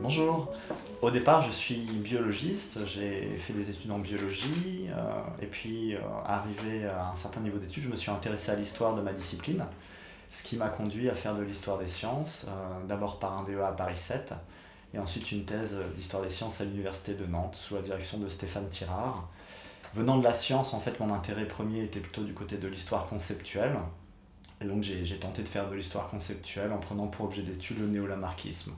Bonjour, au départ je suis biologiste, j'ai fait des études en biologie euh, et puis euh, arrivé à un certain niveau d'études, je me suis intéressé à l'histoire de ma discipline, ce qui m'a conduit à faire de l'histoire des sciences, euh, d'abord par un DEA à Paris 7 et ensuite une thèse d'histoire des sciences à l'université de Nantes sous la direction de Stéphane Tirard. Venant de la science, en fait, mon intérêt premier était plutôt du côté de l'histoire conceptuelle. Et donc j'ai tenté de faire de l'histoire conceptuelle en prenant pour objet d'étude le néolamarquisme.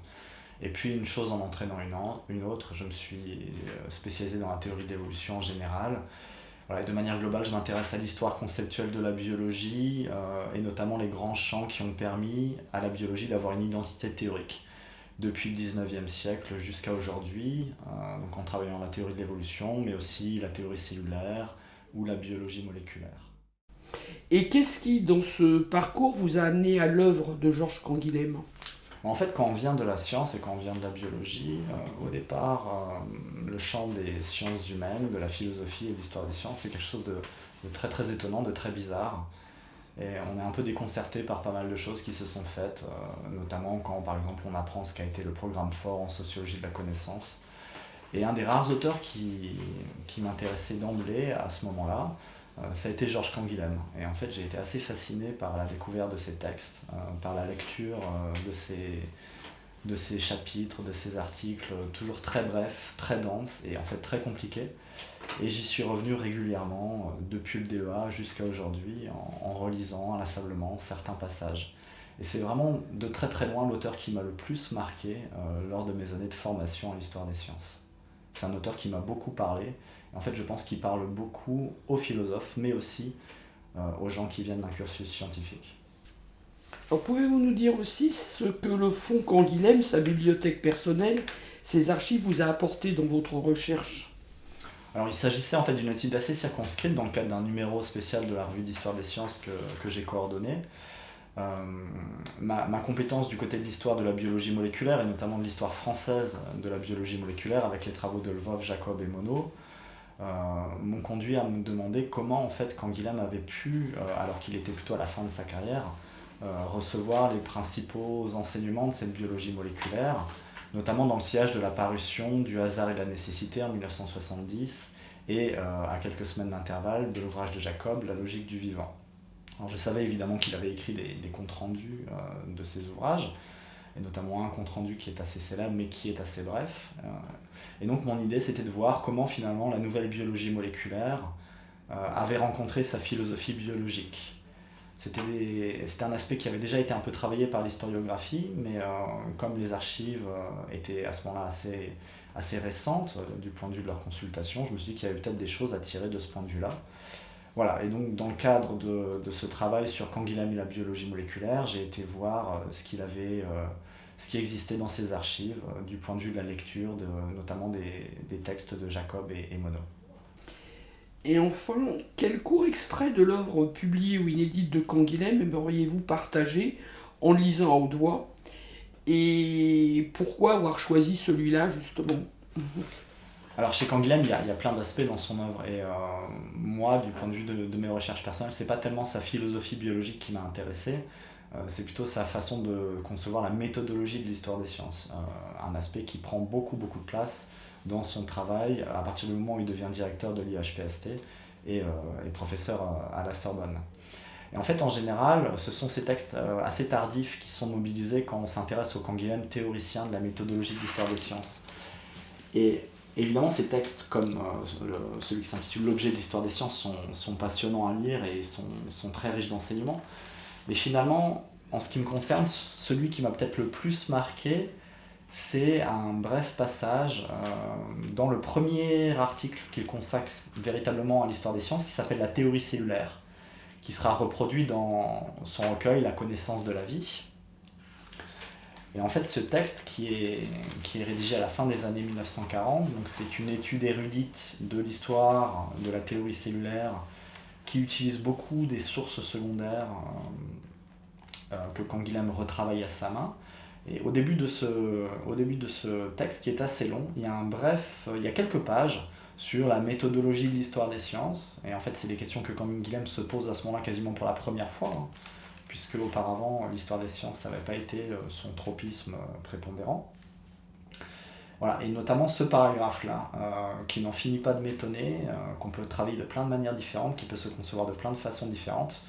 Et puis une chose en entraînant une, une autre, je me suis euh, spécialisé dans la théorie de l'évolution en général. Voilà, et de manière globale, je m'intéresse à l'histoire conceptuelle de la biologie euh, et notamment les grands champs qui ont permis à la biologie d'avoir une identité théorique depuis le 19e siècle jusqu'à aujourd'hui, euh, donc en travaillant la théorie de l'évolution, mais aussi la théorie cellulaire ou la biologie moléculaire. Et qu'est-ce qui, dans ce parcours, vous a amené à l'œuvre de Georges Canguilhem? En fait, quand on vient de la science et quand on vient de la biologie, euh, au départ, euh, le champ des sciences humaines, de la philosophie et de l'histoire des sciences, c'est quelque chose de, de, très très étonnant, de très bizarre. Et on est un peu déconcerté par pas mal de choses qui se sont faites, euh, notamment quand par exemple on apprend ce qu'a été le programme fort en sociologie de la connaissance. Et un des rares auteurs qui, qui m'intéressait d'emblée à ce moment-là, euh, ça a été Georges Canguilhem. Et en fait j'ai été assez fasciné par la découverte de ses textes, euh, par la lecture de ses, de ses chapitres, de ses articles, toujours très brefs, très denses et en fait très compliqués. Et j'y suis revenu régulièrement, euh, depuis le DEA jusqu'à aujourd'hui, en, relisant inlassablement certains passages. Et c'est vraiment de très très loin l'auteur qui m'a le plus marqué euh, lors de mes années de formation en histoire des sciences. C'est un auteur qui m'a beaucoup parlé. En fait, je pense qu'il parle beaucoup aux philosophes, mais aussi euh, aux gens qui viennent d'un cursus scientifique. Pouvez-vous nous dire aussi ce que le fonds Canguilhem, sa bibliothèque personnelle, ses archives vous a apporté dans votre recherche? Alors il s'agissait en fait d'une étude assez circonscrite dans le cadre d'un numéro spécial de la revue d'histoire des sciences que, j'ai coordonné. Euh, ma, ma, compétence du côté de l'histoire de la biologie moléculaire et notamment de l'histoire française de la biologie moléculaire avec les travaux de Lvov, Jacob et Monod euh, m'ont conduit à me demander comment en fait Canguilhem avait pu, euh, alors qu'il était plutôt à la fin de sa carrière, recevoir les principaux enseignements de cette biologie moléculaire, notamment dans le sillage de la parution du hasard et de la nécessité en 1970 et euh, à quelques semaines d'intervalle de l'ouvrage de Jacob, La logique du vivant. Alors je savais évidemment qu'il avait écrit des, comptes rendus euh, de ses ouvrages, et notamment un compte rendu qui est assez célèbre mais qui est assez bref. Euh, et donc mon idée c'était de voir comment finalement la nouvelle biologie moléculaire avait rencontré sa philosophie biologique. C'était un aspect qui avait déjà été un peu travaillé par l'historiographie, mais euh, comme les archives euh, étaient à ce moment-là assez, assez récentes euh, du point de vue de leur consultation, je me suis dit qu'il y avait peut-être des choses à tirer de ce point de vue-là. Voilà, et donc dans le cadre de, de ce travail sur Canguilhem et la biologie moléculaire, j'ai été voir ce qu'il avait, ce qui existait dans ses archives du point de vue de la lecture, de, notamment des, des textes de Jacob et, et Monod. Et enfin, quel court extrait de l'œuvre publiée ou inédite de Canguilhem aimeriez-vous partager en lisant à haute voix? Et pourquoi avoir choisi celui-là justement? Alors chez Canguilhem, il y, a, plein d'aspects dans son œuvre. Et euh, moi, du point de vue de, mes recherches personnelles, c'est pas tellement sa philosophie biologique qui m'a intéressé, euh, c'est plutôt sa façon de concevoir la méthodologie de l'histoire des sciences, euh, un aspect qui prend beaucoup beaucoup de place dans son travail à partir du moment où il devient directeur de l'IHPST et, euh, professeur euh, à la Sorbonne. Et en fait, en général, ce sont ces textes euh, assez tardifs qui sont mobilisés quand on s'intéresse au Canguilhem, théoricien de la méthodologie de l'histoire des sciences. Et évidemment, ces textes, comme celui qui s'intitule L'objet de l'histoire des sciences, sont, passionnants à lire et sont très riches d'enseignements. Mais finalement, en ce qui me concerne, celui qui m'a peut-être le plus marqué, c'est un bref passage euh, dans le premier article qu'il consacre véritablement à l'histoire des sciences, qui s'appelle la théorie cellulaire, qui sera reproduit dans son recueil La connaissance de la vie. Et en fait, ce texte qui est, rédigé à la fin des années 1940, donc c'est une étude érudite de l'histoire de la théorie cellulaire qui utilise beaucoup des sources secondaires euh, euh, que Canguilhem retravaille à sa main, Et au début, de ce, au début de ce texte, qui est assez long, il y a un bref, il y a quelques pages sur la méthodologie de l'histoire des sciences. Et en fait, c'est des questions que Canguilhem se pose à ce moment-là quasiment pour la première fois, hein, puisque auparavant, l'histoire des sciences n'avait pas été euh, son tropisme euh, prépondérant. Voilà, et notamment ce paragraphe-là, euh, qui n'en finit pas de m'étonner, qu'on peut travailler de plein de manières différentes, qui peut se concevoir de plein de façons différentes,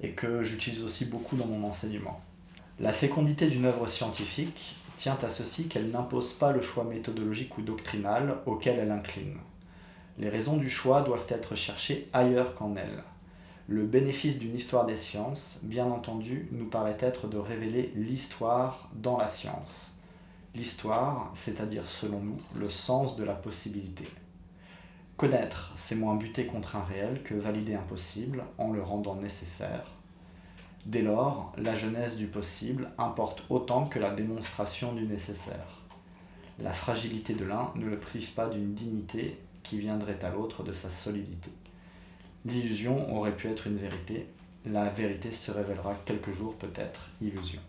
et que j'utilise aussi beaucoup dans mon enseignement. La fécondité d'une œuvre scientifique tient à ceci qu'elle n'impose pas le choix méthodologique ou doctrinal auquel elle incline. Les raisons du choix doivent être cherchées ailleurs qu'en elle. Le bénéfice d'une histoire des sciences, bien entendu, nous paraît être de révéler l'histoire dans la science. L'histoire, c'est-à-dire selon nous, le sens de la possibilité. Connaître, c'est moins buter contre un réel que valider un possible en le rendant nécessaire. Dès lors, la genèse du possible importe autant que la démonstration du nécessaire. La fragilité de l'un ne le prive pas d'une dignité qui viendrait à l'autre de sa solidité. L'illusion aurait pu être une vérité, la vérité se révélera quelques jours peut-être illusion.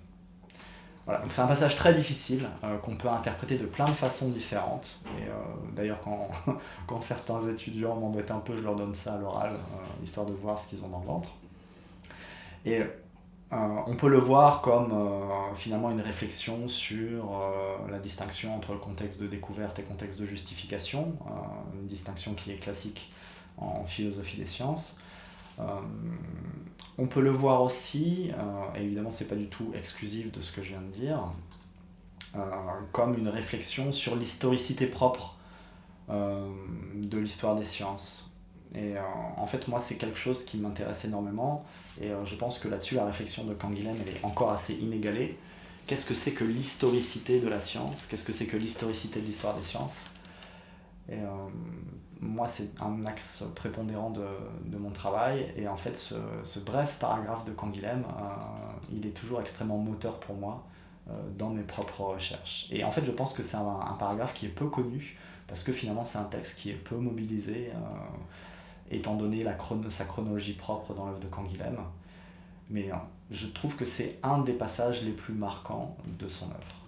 Voilà, donc c'est un passage très difficile euh, qu'on peut interpréter de plein de façons différentes. Euh, d'ailleurs, quand, quand, certains étudiants m'embêtent un peu, je leur donne ça à l'oral, euh, histoire de voir ce qu'ils ont dans le ventre. Et on peut le voir comme euh, finalement une réflexion sur euh, la distinction entre le contexte de découverte et le contexte de justification, une distinction qui est classique en philosophie des sciences. on peut le voir aussi, et évidemment c'est pas du tout exclusif de ce que je viens de dire, comme une réflexion sur l'historicité propre de l'histoire des sciences. Et en fait moi c'est quelque chose qui m'intéresse énormément et euh, je pense que là-dessus, la réflexion de Canguilhem, est encore assez inégalée. Qu'est-ce que c'est que l'historicité de la science? Qu'est-ce que c'est que l'historicité de l'histoire des sciences? Et euh, moi, c'est un axe prépondérant de, de, mon travail. Et en fait, ce, ce bref paragraphe de Canguilhem, euh, il est toujours extrêmement moteur pour moi dans mes propres recherches. Et en fait, je pense que c'est un, paragraphe qui est peu connu, parce que finalement, c'est un texte qui est peu mobilisé étant donné sa chronologie propre dans l'œuvre de Canguilhem. Mais euh, je trouve que c'est un des passages les plus marquants de son œuvre.